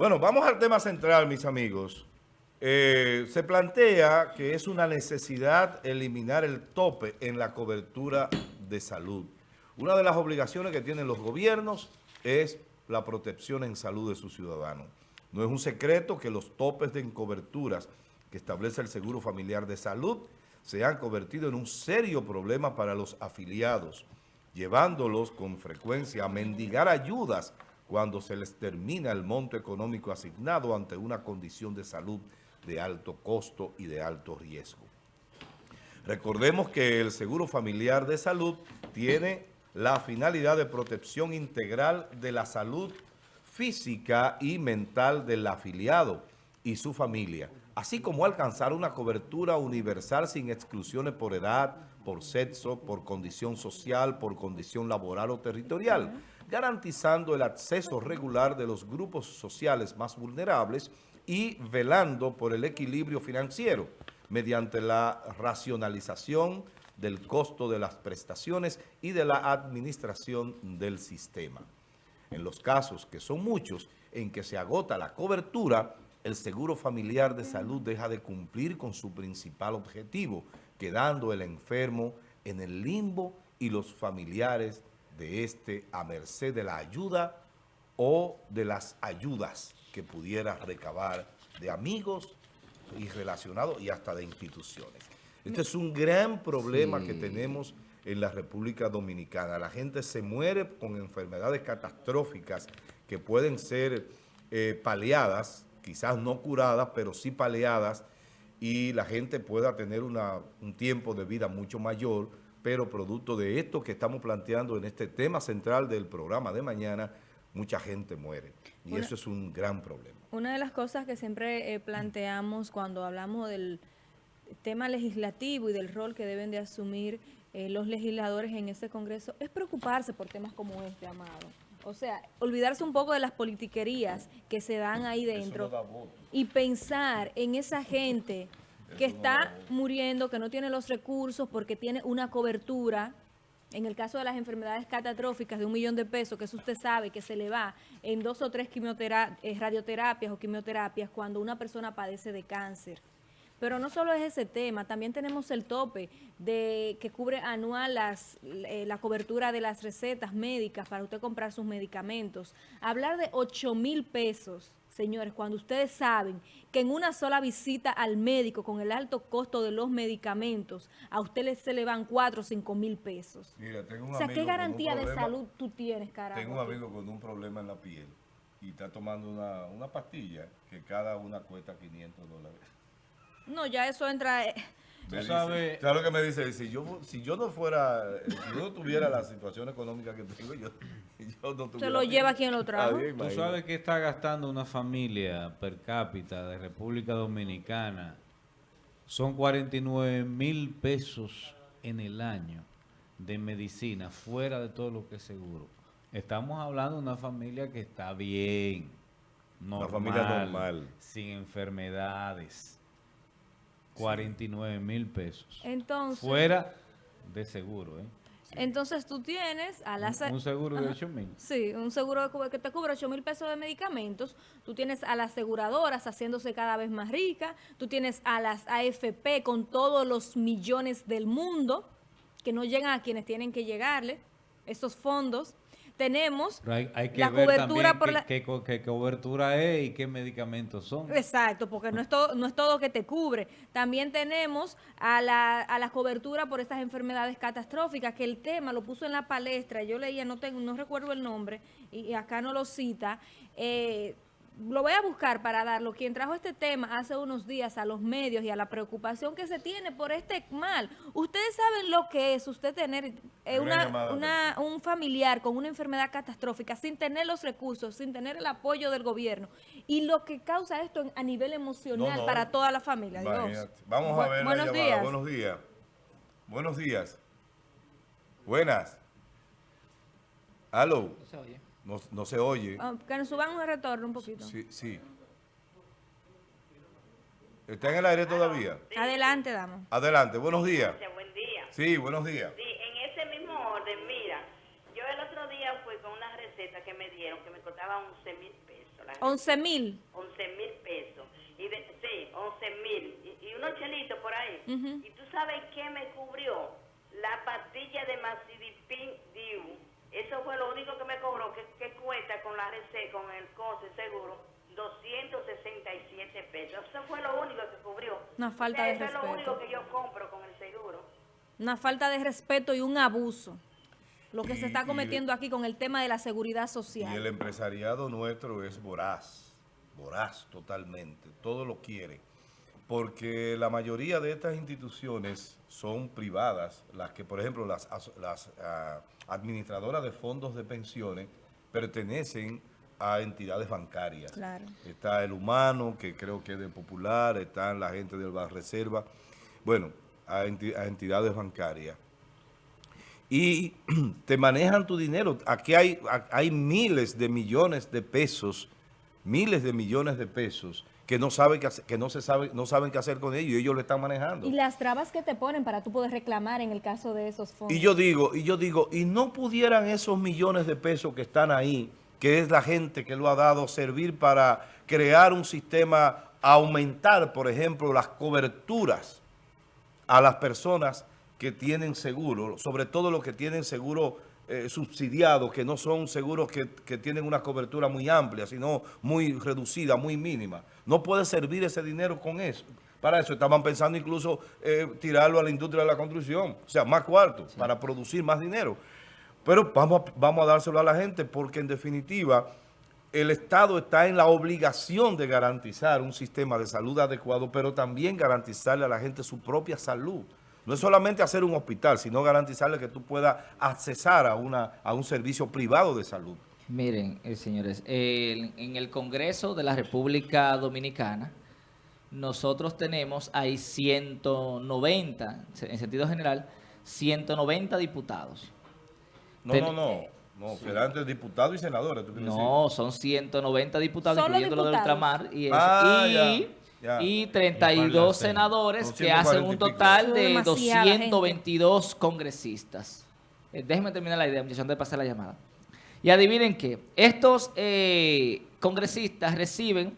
Bueno, vamos al tema central, mis amigos. Eh, se plantea que es una necesidad eliminar el tope en la cobertura de salud. Una de las obligaciones que tienen los gobiernos es la protección en salud de sus ciudadanos. No es un secreto que los topes de coberturas que establece el Seguro Familiar de Salud se han convertido en un serio problema para los afiliados, llevándolos con frecuencia a mendigar ayudas cuando se les termina el monto económico asignado ante una condición de salud de alto costo y de alto riesgo. Recordemos que el Seguro Familiar de Salud tiene la finalidad de protección integral de la salud física y mental del afiliado y su familia, así como alcanzar una cobertura universal sin exclusiones por edad, por sexo, por condición social, por condición laboral o territorial, garantizando el acceso regular de los grupos sociales más vulnerables y velando por el equilibrio financiero mediante la racionalización del costo de las prestaciones y de la administración del sistema. En los casos, que son muchos, en que se agota la cobertura, el Seguro Familiar de Salud deja de cumplir con su principal objetivo, quedando el enfermo en el limbo y los familiares de este a merced de la ayuda o de las ayudas que pudiera recabar de amigos y relacionados y hasta de instituciones. Este es un gran problema que tenemos en la República Dominicana. La gente se muere con enfermedades catastróficas que pueden ser eh, paliadas, quizás no curadas, pero sí paliadas, y la gente pueda tener un tiempo de vida mucho mayor, pero producto de esto que estamos planteando en este tema central del programa de mañana, mucha gente muere. Y eso es un gran problema. Una de las cosas que siempre eh, planteamos cuando hablamos del tema legislativo y del rol que deben de asumir eh, los legisladores en este Congreso es preocuparse por temas como este, Amado. O sea, olvidarse un poco de las politiquerías que se dan ahí dentro y pensar en esa gente que está muriendo, que no tiene los recursos porque tiene una cobertura en el caso de las enfermedades catastróficas de un millón de pesos, que eso usted sabe que se le va en dos o tres eh, radioterapias o quimioterapias cuando una persona padece de cáncer. Pero no solo es ese tema, también tenemos el tope de que cubre anual las, eh, la cobertura de las recetas médicas para usted comprar sus medicamentos. Hablar de 8 mil pesos señores, cuando ustedes saben que en una sola visita al médico con el alto costo de los medicamentos, a usted se le van 4 o 5 mil pesos. Mira, tengo un o sea, ¿qué garantía de salud tú tienes, carajo? Tengo un amigo con un problema en la piel y está tomando una, una pastilla que cada una cuesta 500 dólares. No, ya eso entra... Eh, sabes? lo que me dice? Si yo, si yo no fuera, si yo no tuviera la situación económica que tengo, yo, yo no tuviera... Se lo lleva quien lo trajo. Tú sabes que está gastando una familia per cápita de República Dominicana. Son 49 mil pesos en el año de medicina, fuera de todo lo que es seguro. Estamos hablando de una familia que está bien, normal, una familia normal, sin enfermedades 49 mil pesos. Entonces. Fuera de seguro, ¿eh? Entonces tú tienes a las... Un, seguro de 8 mil. Sí, un seguro que te cubre 8 mil pesos de medicamentos. Tú tienes a las aseguradoras haciéndose cada vez más ricas. Tú tienes a las AFP con todos los millones del mundo que no llegan a quienes tienen que llegarle, esos fondos tenemos hay, que la cobertura por la... Qué, cobertura es y qué medicamentos son. Exacto, porque no es todo, no es todo que te cubre. También tenemos a la, a la cobertura por estas enfermedades catastróficas, que el tema lo puso en la palestra, yo leía, no tengo, no recuerdo el nombre, y, acá no lo cita, eh, lo voy a buscar para darlo. Quien trajo este tema hace unos días a los medios y a la preocupación que se tiene por este mal. Ustedes saben lo que es usted tener eh, una, un familiar con una enfermedad catastrófica sin tener los recursos, sin tener el apoyo del gobierno y lo que causa esto a nivel emocional para toda la familia. Vamos a ver buenos días. Buenos días. Buenos días. Buenas. Aló. No, se oye. Ah, que nos suban un retorno un poquito. Sí, sí. ¿Está en el aire todavía? Adelante, damos. Adelante, buenos días. Buen día. Sí, buenos días. Sí, en ese mismo orden, mira, yo el otro día fui con una receta que me dieron que me costaba 11 mil pesos. pesos. La gente 11 mil. 11 mil pesos. Y de, sí, 11 mil. Y, y unos chelitos por ahí. Y tú sabes qué me cubrió? La pastilla de Macidipin Diu. Eso fue lo único que me cobró, con el COSE seguro, 267 pesos. Eso fue lo único que cubrió. Una falta de Eso es lo respeto. único que yo compro con el seguro. Una falta de respeto y un abuso. Lo que Y- se está cometiendo aquí con el tema de la seguridad Y el social. empresariado nuestro es voraz, voraz totalmente, todo lo quiere, porque la mayoría de estas instituciones son privadas, las que, por ejemplo, las, as- las ah, administradoras de fondos de pensiones pertenecen a entidades bancarias. Claro. Está el humano, que creo que es de Popular, está la gente del Banreserva, bueno, a, enti- a entidades bancarias y te manejan tu dinero. Aquí hay, hay miles de millones de pesos, miles de millones de pesos que no saben qué hacer- que no se sabe, no saben qué hacer con ellos y ellos lo están manejando. Y las trabas que te ponen para tú poder reclamar en el caso de esos fondos. Y yo digo, y yo digo, y no pudieran esos millones de pesos que están ahí, que es la gente que lo ha dado, servir para crear un sistema, aumentar, por ejemplo, las coberturas a las personas que tienen seguro, sobre todo los que tienen seguro eh, subsidiado, que no son seguros que, que tienen una cobertura muy amplia, sino muy reducida, muy mínima. No puede servir ese dinero con eso. Para eso estaban pensando incluso eh, tirarlo a la industria de la construcción, o sea, más cuartos, para producir más dinero. Pero vamos a, vamos a dárselo a la gente porque en definitiva el Estado está en la obligación de garantizar un sistema de salud adecuado, pero también garantizarle a la gente su propia salud. No es solamente hacer un hospital, sino garantizarle que tú puedas accesar a, una, a un servicio privado de salud. Miren, eh, señores, en el Congreso de la República Dominicana, nosotros tenemos ahí 190, en sentido general, 190 diputados. No, Ten- no, no. No, serán entre diputados y senadores. ¿tú quieres No, son 190 diputados, Solo incluyendo los de diputados. ultramar y. Ah, y, ya, ya. y Y 32 Parlacén. senadores que hacen 140 y un total de demasiada gente. 222 congresistas. Eh, déjenme terminar la idea, muchachos, antes de pasar la llamada. Y adivinen qué, estos eh, congresistas reciben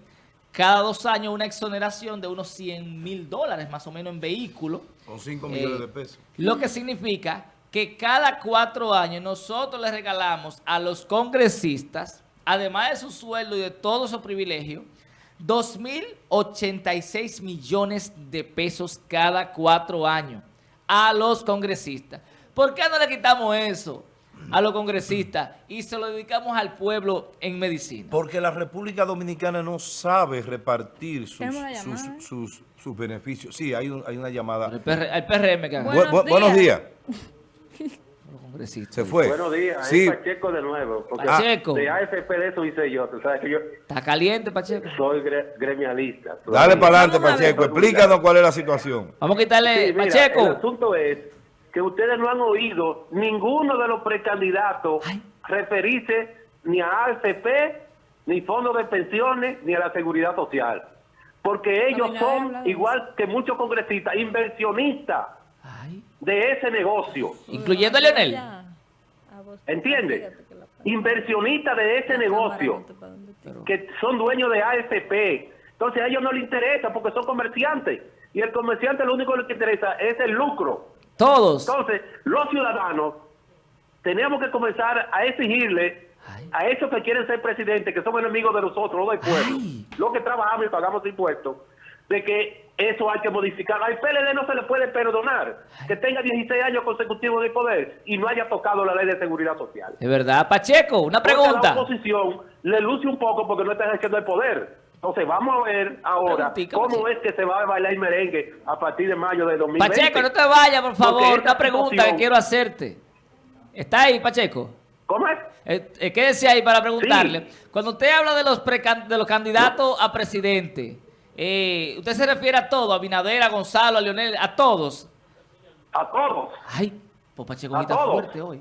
cada dos años una exoneración de unos 100 mil dólares más o menos en vehículos. Con 5 Eh, millones de pesos. Lo que significa que cada cuatro años nosotros le regalamos a los congresistas, además de su sueldo y de todos sus privilegios, 2.086 millones de pesos cada cuatro años a los congresistas. ¿Por qué no le quitamos eso a los congresistas y se lo dedicamos al pueblo en medicina? Porque la República Dominicana no sabe repartir sus, sus, llamada. sus- sus beneficios. Sí, hay, un- hay una llamada. PR el PRM que. Bu- buenos días. Se fue. Buenos días, Sí. es Pacheco de nuevo. Porque Pacheco. de AFP de eso hice yo. Tú sabes que yo Está caliente, Pacheco. soy gre- gremialista. Dale para adelante. Pacheco. Explícanos cuál es la situación. Vamos a quitarle, Sí, mira, Pacheco. el asunto es que ustedes no han oído ninguno de los precandidatos Ay. referirse ni a AFP, ni fondos de pensiones, ni a la seguridad social. Porque ellos son, igual que muchos congresistas, inversionistas. De ese negocio. Incluyendo a Leonel. ¿Entiendes? Inversionistas de ese negocio. cámara, ¿para dónde te- Pero- que son dueños de AFP. Entonces a ellos no les interesa porque son comerciantes. Y el comerciante lo único que le interesa es el lucro. Todos. Entonces, los ciudadanos tenemos que comenzar a exigirle Ay. a esos que quieren ser presidentes, que son enemigos de nosotros, no del pueblo, Ay. los que trabajamos y pagamos impuestos, de que eso hay que modificar. Al PLD no se le puede perdonar que tenga 16 años consecutivos de poder y no haya tocado la ley de seguridad social. De verdad, Pacheco, una a pregunta. la oposición le luce un poco porque no está ejerciendo el poder. Entonces vamos a ver ahora Preguntica, cómo Pacheco. es que se va a bailar merengue a partir de mayo de 2020. Pacheco, no te vayas, por favor. esta Una pregunta que quiero hacerte. ¿Está ahí, Pacheco? ¿Cómo es? Eh, eh, quédese ahí para preguntarle. Cuando usted habla de los, de los candidatos a presidente, eh, ¿usted se refiere a todos? A Binader, a Gonzalo, a Leonel, a todos. A todos. Ay, pues Pacheco está fuerte hoy.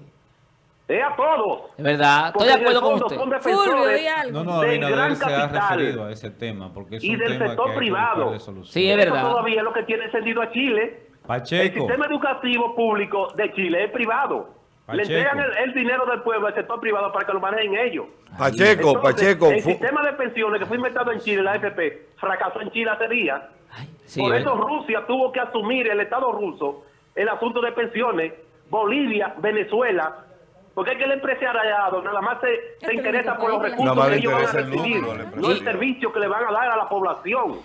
Es a todos. Es verdad, estoy Porque de en el acuerdo con usted. son Fulvio, defensores ¿y algo? No, no, Abinader se ha referido a ese tema porque es y un del tema sector que privado. Sí, es Eso verdad. todavía es lo que tiene encendido a Chile. El Pacheco, sistema educativo público de Chile es privado. Le entregan el, el dinero del pueblo al sector privado para que lo manejen ellos. Pacheco, Entonces, Pacheco. El sistema de pensiones que fue inventado en Chile, la AFP, fracasó en Chile hace días. Sí, Por ¿eh? eso Rusia tuvo que asumir, el Estado ruso, el asunto de pensiones. Bolivia, Venezuela. Porque es que el empresariado nada más se, se interesa por los recursos Nada más que le ellos van a interesa el recibir, al no el servicio que le van a dar a la población.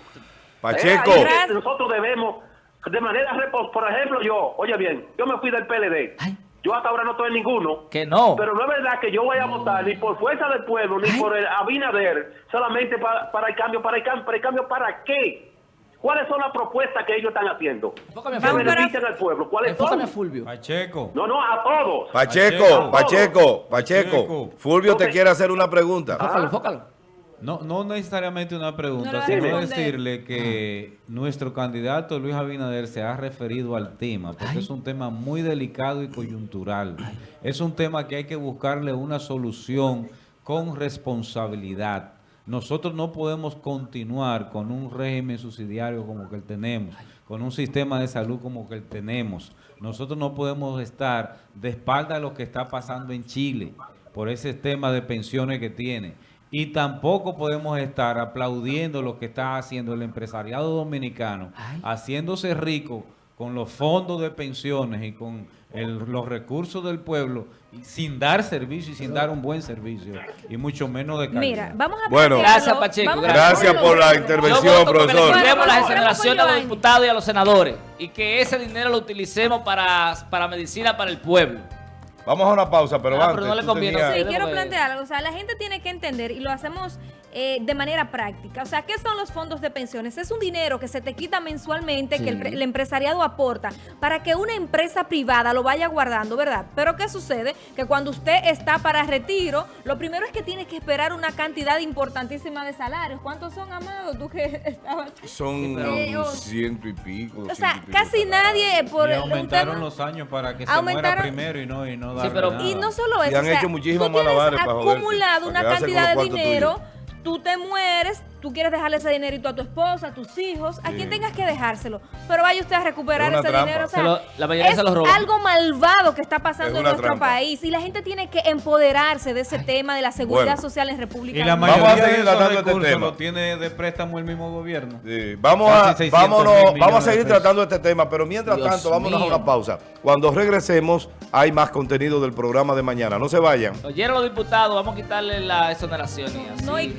Pacheco. Es que nosotros debemos, de manera, por ejemplo, yo, oye bien, yo me fui del PLD. Ay. Yo hasta ahora no estoy en ninguno. Que no. Pero no es verdad que yo vaya a votar ni por fuerza del pueblo, ni por el Abinader, solamente para, para el cambio, para el cambio, para el cambio, ¿para qué? ¿Cuáles son las propuestas que ellos están haciendo? Enfócame, Que benefician al pueblo. ¿Cuáles Enfócame, son? Fulvio. Pacheco. No, no, a todos. Pacheco, Pacheco. Pacheco, Pacheco. Pacheco. Fulvio te quiere hacer una pregunta. Enfócalo, enfócalo. No, no necesariamente una pregunta, sino decirle que nuestro candidato Luis Abinader se ha referido al tema, porque Ay. es un tema muy delicado y coyuntural. Es un tema que hay que buscarle una solución con responsabilidad. Nosotros no podemos continuar con un régimen subsidiario como que el tenemos, con un sistema de salud como que el tenemos. Nosotros no podemos estar de espalda a lo que está pasando en Chile por ese tema de pensiones que tiene. Y tampoco podemos estar aplaudiendo lo que está haciendo el empresariado dominicano, Ay. haciéndose rico con los fondos de pensiones y con el- los recursos del pueblo, y sin dar servicio y sin dar un buen servicio, y mucho menos de calidad. Mira, vamos a Bueno. Gracias, Pacheco, vamos a gracias. Gracias por la intervención. Profesor. le las exoneraciones a los diputados y a los senadores y que ese dinero lo utilicemos para, para medicina para el pueblo. Vamos a una pausa, pero Ah, antes. pero no le conviene, tenías- Sí, quiero plantear algo. O sea, la gente tiene que entender y lo hacemos eh, de manera práctica. O sea, ¿qué son los fondos de pensiones? Es un dinero que se te quita mensualmente, que el, el empresariado aporta para que una empresa privada lo vaya guardando, ¿verdad? Pero ¿qué sucede? Que cuando usted está para retiro, lo primero es que tiene que esperar una cantidad importantísima de salarios. ¿Cuántos son, Amado? Tú que estabas... Son pero- ciento y pico. O sea, casi nadie por y aumentaron tema- los años para que se muera primero y no, y no darle pero- nada. Y no solo Y eso, han o sea, hecho muchísimos tú tienes acumulado una cantidad de dinero, tú te mueres, tú quieres dejarle ese dinerito a tu esposa, a tus hijos, a quien tengas que dejárselo, pero vaya usted a recuperar ese trampa. dinero, o sea, Se lo- la mayoría es se lo roban. algo malvado que está Es pasando en nuestro trampa. país y la gente tiene que empoderarse de ese tema de la seguridad Bueno. social en República Y la Dominicana. Vamos a mayoría seguir tratando este tema. lo tiene de préstamo el mismo gobierno. Sí, Vamos a, 600 vámonos, mil vamos a seguir tratando este tema, pero mientras Dios tanto, vámonos mío. a una pausa. Cuando regresemos, hay más contenido del programa de mañana. No se vayan. Oyeron los diputados, vamos a quitarle la exoneración y así. No, y-